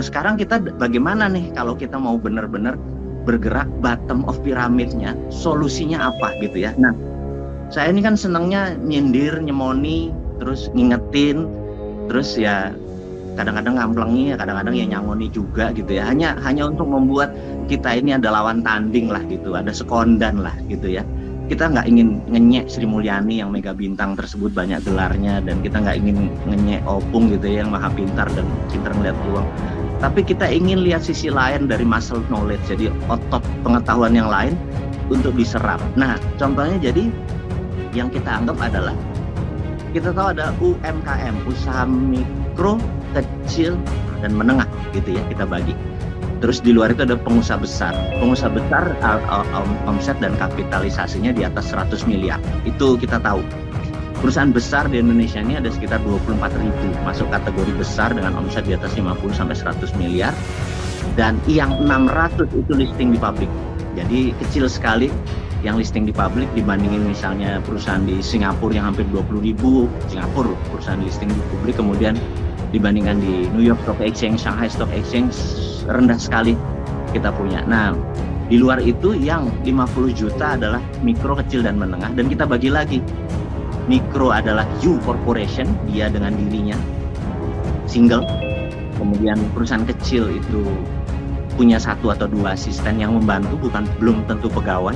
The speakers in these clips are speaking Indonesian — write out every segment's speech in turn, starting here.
Nah sekarang kita bagaimana nih kalau kita mau benar-benar bergerak bottom of piramidnya, solusinya apa gitu ya. Nah saya ini kan senangnya nyindir, nyemoni, terus ngingetin, terus ya kadang-kadang ngamplengi, ya kadang-kadang ya nyangoni juga gitu ya. Hanya hanya untuk membuat kita ini ada lawan tanding lah gitu, ada sekondan lah gitu ya kita nggak ingin ngenyek Sri Mulyani yang mega bintang tersebut banyak gelarnya dan kita nggak ingin ngenyek Opung gitu ya yang maha pintar dan pintar melihat peluang tapi kita ingin lihat sisi lain dari muscle knowledge jadi otot pengetahuan yang lain untuk diserap nah contohnya jadi yang kita anggap adalah kita tahu ada UMKM usaha mikro kecil dan menengah gitu ya kita bagi Terus di luar itu ada pengusaha besar. Pengusaha besar omset dan kapitalisasinya di atas 100 miliar. Itu kita tahu. Perusahaan besar di Indonesia ini ada sekitar 24 ribu masuk kategori besar dengan omset di atas 50 sampai 100 miliar. Dan yang 600 itu listing di publik. Jadi kecil sekali yang listing di publik dibandingin misalnya perusahaan di Singapura yang hampir 20 ribu Singapura perusahaan listing di publik kemudian dibandingkan di New York Stock Exchange, Shanghai Stock Exchange rendah sekali kita punya. Nah, di luar itu yang 50 juta adalah mikro, kecil, dan menengah. Dan kita bagi lagi. Mikro adalah U Corporation, dia dengan dirinya. Single. Kemudian perusahaan kecil itu punya satu atau dua asisten yang membantu, bukan belum tentu pegawai.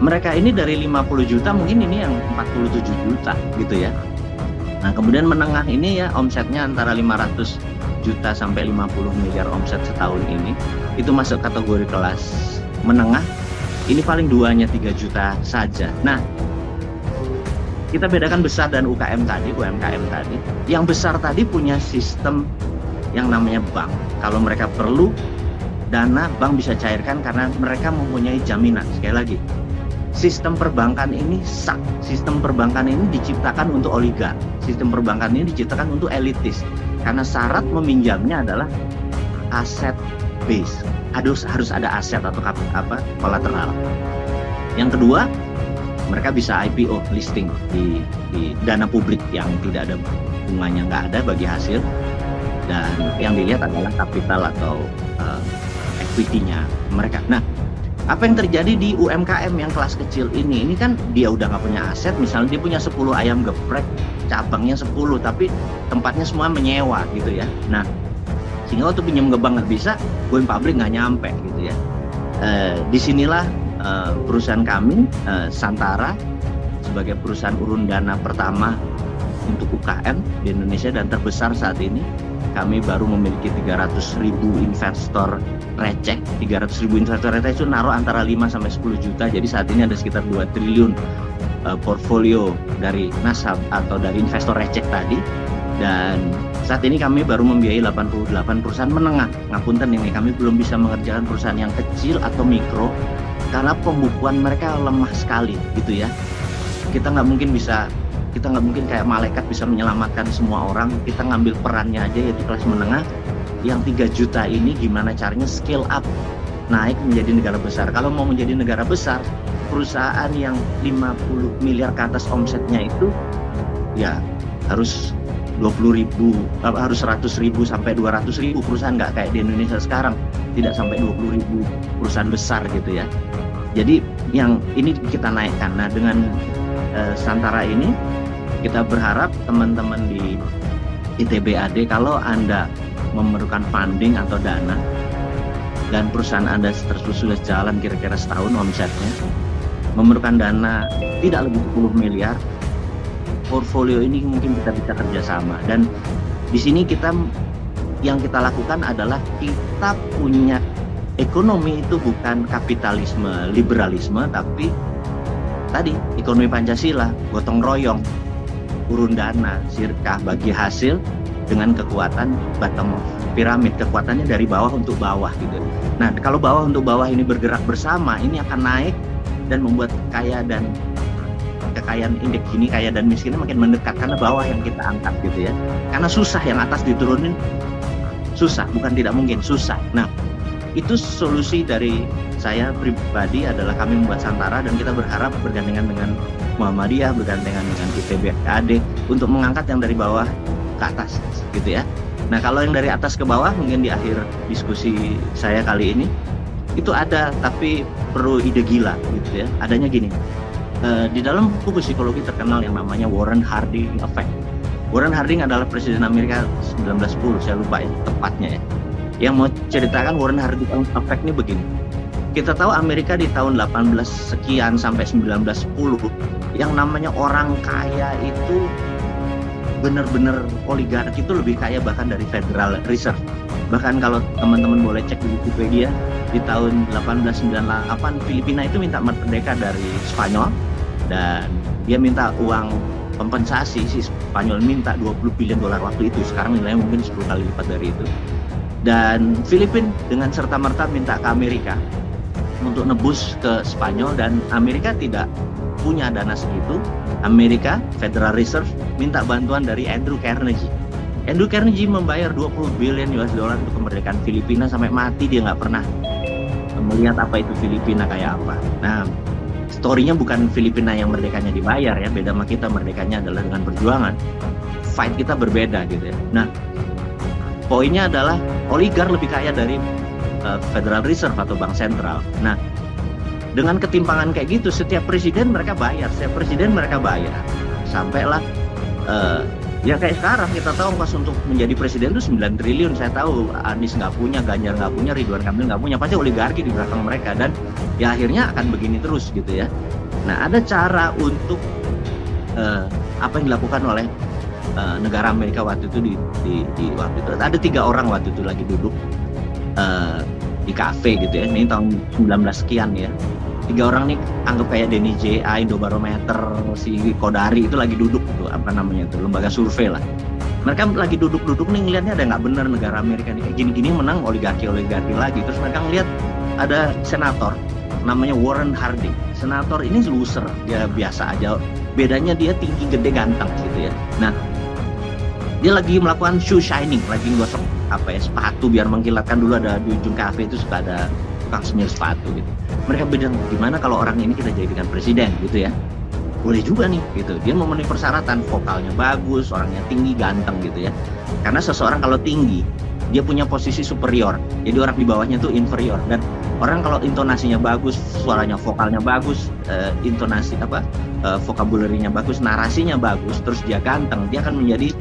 Mereka ini dari 50 juta, mungkin ini yang 47 juta gitu ya. Nah, kemudian menengah ini ya omsetnya antara 500 juta sampai 50 miliar omset setahun ini itu masuk kategori kelas menengah ini paling duanya 3 juta saja nah kita bedakan besar dan UKM tadi UMKM tadi. Yang besar tadi punya sistem yang namanya bank. Kalau mereka perlu dana bank bisa cairkan karena mereka mempunyai jaminan. Sekali lagi sistem perbankan ini sak sistem perbankan ini diciptakan untuk oligar sistem perbankan ini diciptakan untuk elitis. Karena syarat meminjamnya adalah aset base. Harus harus ada aset atau apa kolateral. Yang kedua mereka bisa IPO listing di, di dana publik yang tidak ada bunganya nggak ada bagi hasil. Dan yang dilihat adalah kapital atau uh, equity-nya mereka. Nah apa yang terjadi di UMKM yang kelas kecil ini? Ini kan dia udah nggak punya aset misalnya dia punya 10 ayam geprek cabangnya 10 tapi tempatnya semua menyewa gitu ya. Nah sehingga waktu pinjam ke bank nggak bisa going public nggak nyampe gitu ya. E, di sinilah e, perusahaan kami e, Santara sebagai perusahaan urun dana pertama untuk UKM di Indonesia dan terbesar saat ini kami baru memiliki 300 ribu investor receh. 300 ribu investor receh itu naruh antara 5 sampai 10 juta. Jadi saat ini ada sekitar 2 triliun uh, portfolio dari nasab atau dari investor receh tadi. Dan saat ini kami baru membiayai 88 perusahaan menengah. Ngapunten ini kami belum bisa mengerjakan perusahaan yang kecil atau mikro karena pembukuan mereka lemah sekali gitu ya. Kita nggak mungkin bisa kita nggak mungkin kayak malaikat bisa menyelamatkan semua orang. Kita ngambil perannya aja yaitu kelas menengah. Yang 3 juta ini gimana caranya scale up naik menjadi negara besar. Kalau mau menjadi negara besar perusahaan yang 50 miliar ke atas omsetnya itu ya harus 20 ribu harus 100 ribu sampai 200 ribu. Perusahaan nggak kayak di Indonesia sekarang tidak sampai 20 ribu perusahaan besar gitu ya. Jadi yang ini kita naikkan. Nah dengan uh, Santara ini kita berharap teman-teman di ITBAD kalau Anda memerlukan funding atau dana dan perusahaan Anda sudah jalan kira-kira setahun omsetnya memerlukan dana tidak lebih 10 miliar portfolio ini mungkin kita bisa kerjasama. Dan di sini kita yang kita lakukan adalah kita punya ekonomi itu bukan kapitalisme liberalisme tapi tadi ekonomi Pancasila gotong royong urun dana, sirkah bagi hasil dengan kekuatan bottom piramid, kekuatannya dari bawah untuk bawah gitu. Nah, kalau bawah untuk bawah ini bergerak bersama, ini akan naik dan membuat kaya dan kekayaan indeks ini kaya dan miskinnya makin mendekat karena bawah yang kita angkat gitu ya. Karena susah yang atas diturunin susah, bukan tidak mungkin, susah. Nah, itu solusi dari saya pribadi adalah kami membuat Santara dan kita berharap bergandengan dengan Muhammadiyah, bergandengan dengan ITB AD untuk mengangkat yang dari bawah ke atas gitu ya. Nah kalau yang dari atas ke bawah mungkin di akhir diskusi saya kali ini itu ada tapi perlu ide gila gitu ya. Adanya gini, uh, di dalam buku psikologi terkenal yang namanya Warren Harding Effect. Warren Harding adalah presiden Amerika 1910, saya lupa ya tepatnya ya. Yang mau ceritakan Warren Harding Effect ini begini. Kita tahu Amerika di tahun 18 sekian sampai 1910 yang namanya orang kaya itu benar-benar oligarki itu lebih kaya bahkan dari Federal Reserve. Bahkan kalau teman-teman boleh cek di Wikipedia, di tahun 1898 Filipina itu minta merdeka dari Spanyol dan dia minta uang kompensasi si Spanyol minta 20 billion dolar waktu itu. Sekarang nilainya mungkin 10 kali lipat dari itu. Dan Filipina dengan serta-merta minta ke Amerika untuk nebus ke Spanyol. Dan Amerika tidak punya dana segitu, Amerika Federal Reserve minta bantuan dari Andrew Carnegie. Andrew Carnegie membayar 20 billion US dollar untuk kemerdekaan Filipina sampai mati. Dia nggak pernah melihat apa itu Filipina kayak apa. Nah, storynya bukan Filipina yang merdekanya dibayar ya, beda sama kita merdekanya adalah dengan perjuangan. Fight kita berbeda gitu ya. Nah, poinnya adalah oligar lebih kaya dari uh, Federal Reserve atau bank sentral. Nah, dengan ketimpangan kayak gitu setiap presiden mereka bayar setiap presiden mereka bayar sampailah uh, ya kayak sekarang kita tahu pas untuk menjadi presiden itu 9 triliun saya tahu Anies nggak punya Ganjar nggak punya Ridwan Kamil nggak punya pasti oligarki di belakang mereka dan ya akhirnya akan begini terus gitu ya. Nah ada cara untuk uh, apa yang dilakukan oleh uh, negara Amerika waktu itu di, di, di waktu itu. Ada tiga orang waktu itu lagi duduk uh, di kafe gitu ya ini tahun 19 sekian ya tiga orang nih anggap kayak Denny JA, Indobarometer, si Kodari itu lagi duduk tuh apa namanya itu lembaga survei lah. Mereka lagi duduk-duduk nih ngelihatnya ada nggak bener negara Amerika nih gini-gini menang oligarki oligarki lagi. Terus mereka ngelihat ada senator namanya Warren Harding. Senator ini loser, dia biasa aja. Bedanya dia tinggi, gede, ganteng gitu ya. Nah, dia lagi melakukan shoe shining, lagi gosok apa ya sepatu biar mengkilatkan dulu ada di ujung kafe itu suka ada tukang semir sepatu gitu. Mereka bilang gimana kalau orang ini kita jadikan presiden? Gitu ya. Boleh juga nih gitu. Dia memenuhi persyaratan vokalnya bagus orangnya tinggi ganteng gitu ya. Karena seseorang kalau tinggi dia punya posisi superior. Jadi orang di bawahnya tuh inferior. Dan orang kalau intonasinya bagus suaranya vokalnya bagus uh, intonasi apa uh, vocabulary-nya bagus narasinya bagus terus dia ganteng dia akan menjadi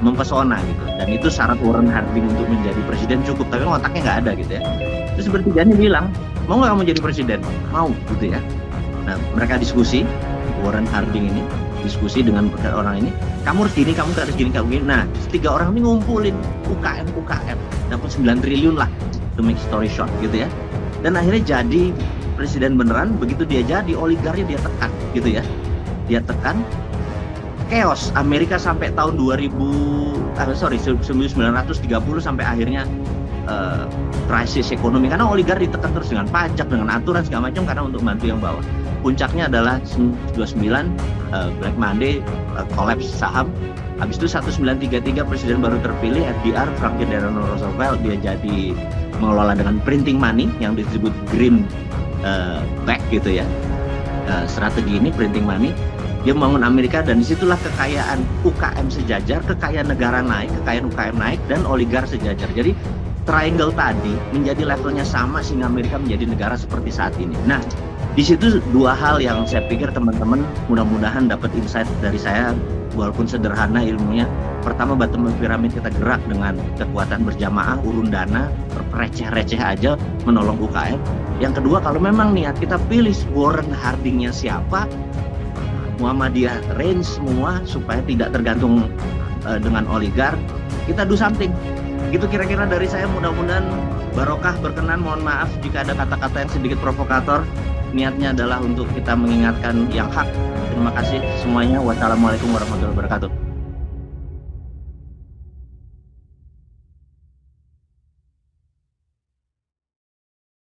mempesona gitu. Dan itu syarat Warren Harding untuk menjadi presiden cukup tapi otaknya nggak ada gitu ya. Terus bertiganya bilang mau nggak kamu jadi presiden? Mau gitu ya. Nah mereka diskusi Warren Harding ini diskusi dengan orang ini kamu harus gini kamu harus gini kamu gini. Nah tiga orang ini ngumpulin UKM UKM dapat 9 triliun lah to make story short gitu ya. Dan akhirnya jadi presiden beneran begitu dia jadi oligarnya dia tekan gitu ya. Dia tekan chaos. Amerika sampai tahun 2000 uh, sorry 1930 sampai akhirnya uh, krisis ekonomi. Karena oligarki ditekan terus dengan pajak dengan aturan segala macam karena untuk bantu yang bawah. Puncaknya adalah 29 uh, Black Monday uh, collapse saham. Habis itu 1933 presiden baru terpilih FDR Franklin Delano Roosevelt. Dia jadi mengelola dengan printing money yang disebut green uh, back gitu ya. Uh, strategi ini printing money dia membangun Amerika dan di situlah kekayaan UKM sejajar, kekayaan negara naik, kekayaan UKM naik, dan oligar sejajar. Jadi triangle tadi menjadi levelnya sama sehingga Amerika menjadi negara seperti saat ini. Nah, di situ dua hal yang saya pikir teman-teman mudah-mudahan dapat insight dari saya walaupun sederhana ilmunya. Pertama bottom of pyramid kita gerak dengan kekuatan berjamaah, urun dana, receh-receh aja menolong UKM. Yang kedua kalau memang niat kita pilih Warren Hardingnya siapa, Muhammadiyah range semua supaya tidak tergantung uh, dengan oligar kita do something. Gitu kira-kira dari saya. Mudah-mudahan barokah berkenan. Mohon maaf jika ada kata-kata yang sedikit provokator. Niatnya adalah untuk kita mengingatkan yang hak. Terima kasih semuanya. Wassalamualaikum warahmatullahi wabarakatuh